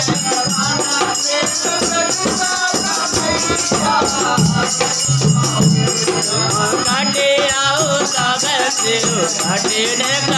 I'm not ঘাটে ঘাটে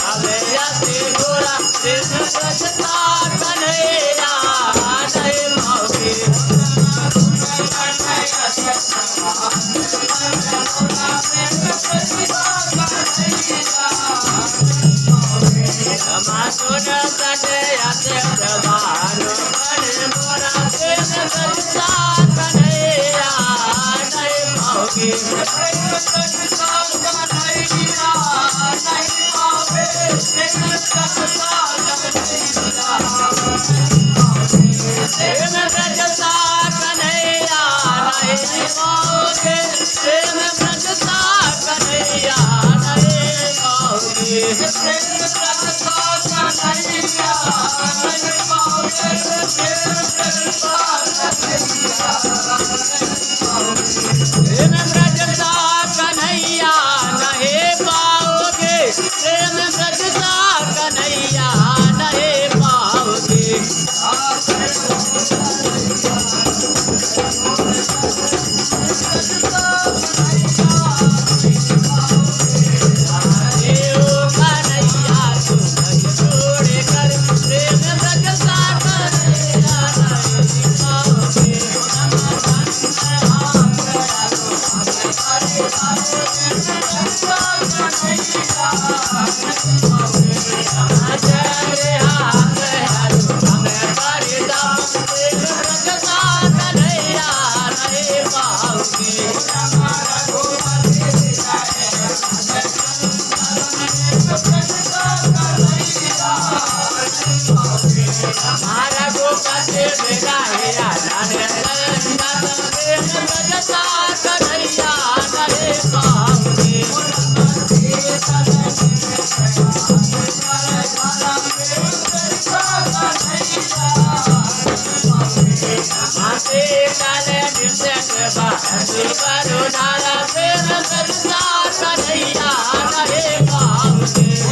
Yeah, हमारा गोपा से मेरा है राजा रे राजा रे बजता कन्हैया रे पाप रे माते काले निर्से के बाहर करो नारा फिर बजता कन्हैया रे पाप रे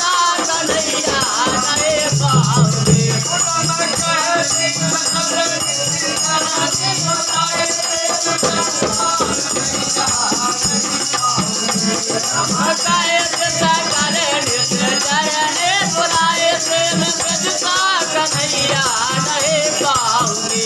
বাউরে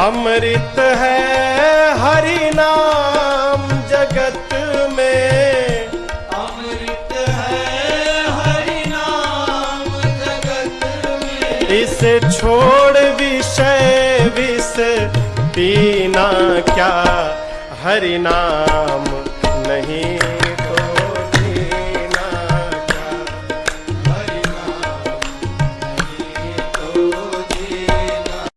अमृत है हरि नाम जगत में। अमृत है हरि नाम जगत में। इसे छोड़ विषय विष पीना क्या? हरि नाम